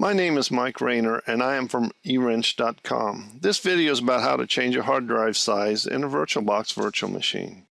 My name is Mike Rayner and I am from eWrench.com. This video is about how to change a hard drive size in a VirtualBox virtual machine.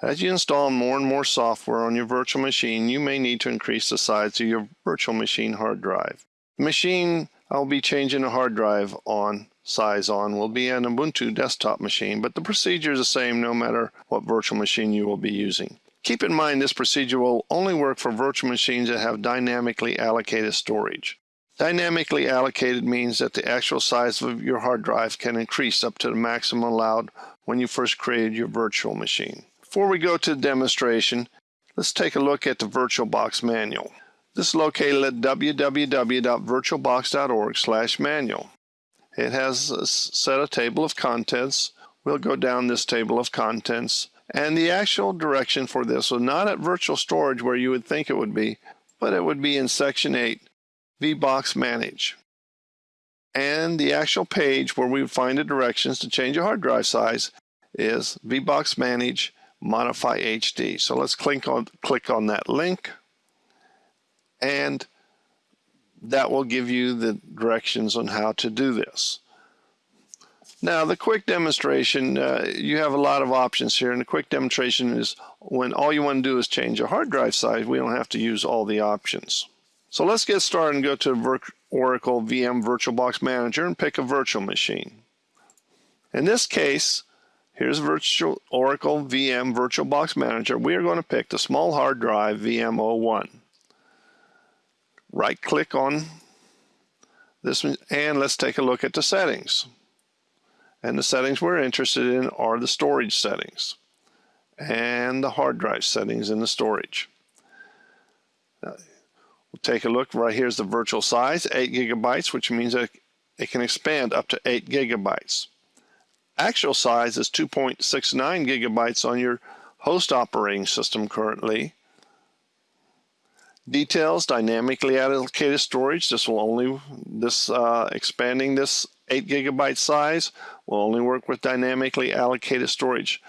As you install more and more software on your virtual machine, you may need to increase the size of your virtual machine hard drive. The machine I'll be changing a hard drive on size on will be an Ubuntu desktop machine, but the procedure is the same no matter what virtual machine you will be using. Keep in mind this procedure will only work for virtual machines that have dynamically allocated storage. Dynamically allocated means that the actual size of your hard drive can increase up to the maximum allowed when you first created your virtual machine. Before we go to the demonstration, let's take a look at the VirtualBox manual. This is located at www.virtualbox.org manual. It has a set of table of contents. We'll go down this table of contents and the actual direction for this was not at virtual storage where you would think it would be, but it would be in section 8 VBox Manage. And the actual page where we find the directions to change a hard drive size is VBox Manage Modify HD. So let's click on, click on that link and that will give you the directions on how to do this. Now the quick demonstration, uh, you have a lot of options here and the quick demonstration is when all you want to do is change a hard drive size, we don't have to use all the options. So let's get started and go to Oracle VM VirtualBox Manager and pick a virtual machine. In this case, here's virtual Oracle VM VirtualBox Manager. We are going to pick the small hard drive VM01. Right click on this one and let's take a look at the settings. And the settings we're interested in are the storage settings and the hard drive settings in the storage. We'll take a look. Right here's the virtual size, 8 gigabytes, which means that it can expand up to 8 gigabytes. Actual size is 2.69 gigabytes on your host operating system currently. Details, dynamically allocated storage. This will only, this uh, expanding this 8 gigabyte size will only work with dynamically allocated storage.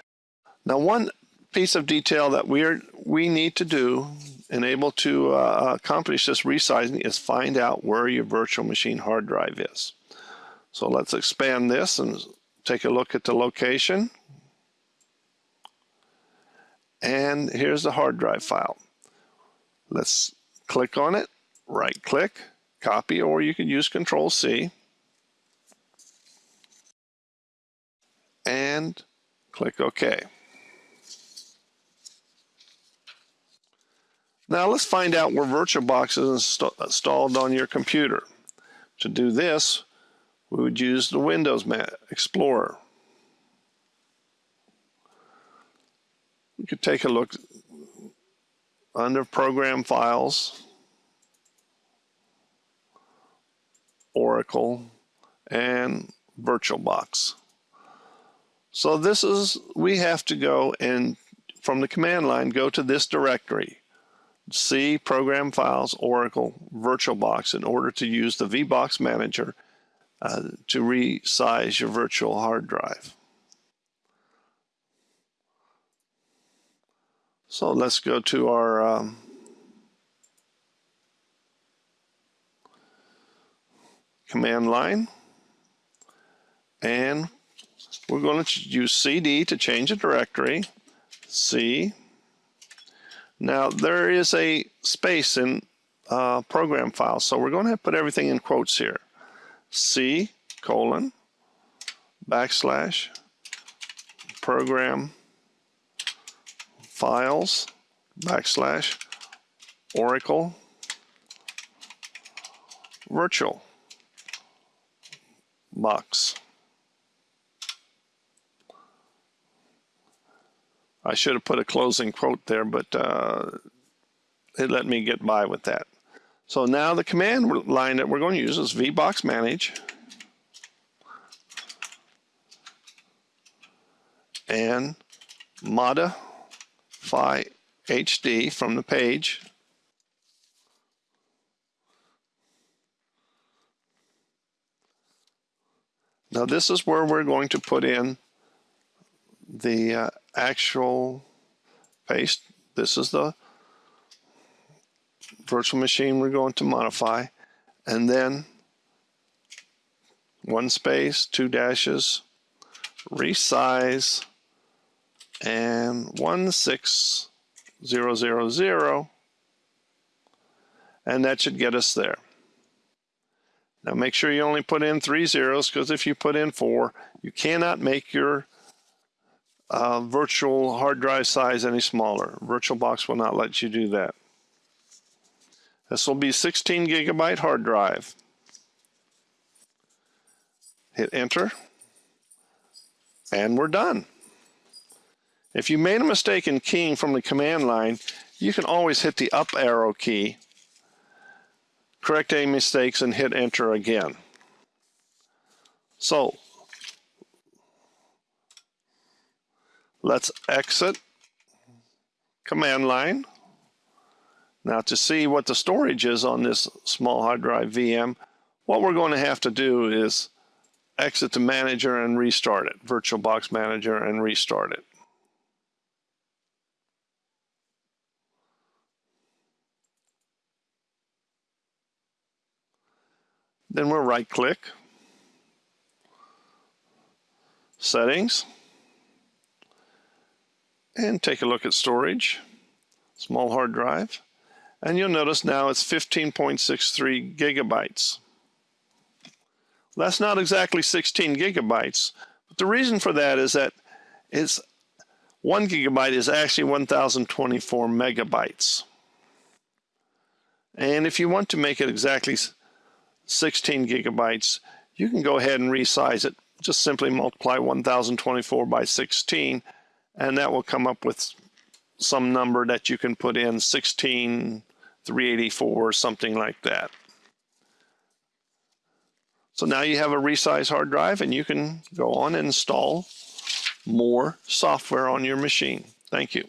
Now one piece of detail that we are we need to do and able to uh, accomplish this resizing is find out where your virtual machine hard drive is. So let's expand this and take a look at the location. And here's the hard drive file. Let's click on it, right click, copy, or you can use Control C. And click OK. Now let's find out where VirtualBox is inst installed on your computer. To do this, we would use the Windows Explorer. We could take a look under Program Files, Oracle, and VirtualBox. So this is, we have to go and from the command line, go to this directory. C Program Files Oracle VirtualBox in order to use the VBox Manager uh, to resize your virtual hard drive. So let's go to our um, command line and we're going to use CD to change a directory. C now there is a space in uh, program files, so we're going to, to put everything in quotes here. C colon backslash program files backslash Oracle virtual box. I should have put a closing quote there, but uh, it let me get by with that. So now the command line that we're going to use is vbox manage. And modify HD from the page. Now this is where we're going to put in the uh, actual paste. This is the virtual machine we're going to modify. and then one space, two dashes, resize, and 16000, and that should get us there. Now make sure you only put in three zeros because if you put in four, you cannot make your uh, virtual hard drive size any smaller. VirtualBox will not let you do that. This will be 16 gigabyte hard drive. Hit enter and we're done. If you made a mistake in keying from the command line, you can always hit the up arrow key, correct any mistakes, and hit enter again. So, let's exit command line. Now to see what the storage is on this small hard drive VM, what we're going to have to do is exit the manager and restart it, VirtualBox Manager and restart it. Then we'll right click, settings, and take a look at storage, small hard drive, and you'll notice now it's 15.63 gigabytes. That's not exactly 16 gigabytes, but the reason for that is that it's one gigabyte is actually 1024 megabytes. And if you want to make it exactly 16 gigabytes, you can go ahead and resize it. Just simply multiply 1024 by 16, and that will come up with some number that you can put in 16384 or something like that. So now you have a resized hard drive and you can go on and install more software on your machine. Thank you.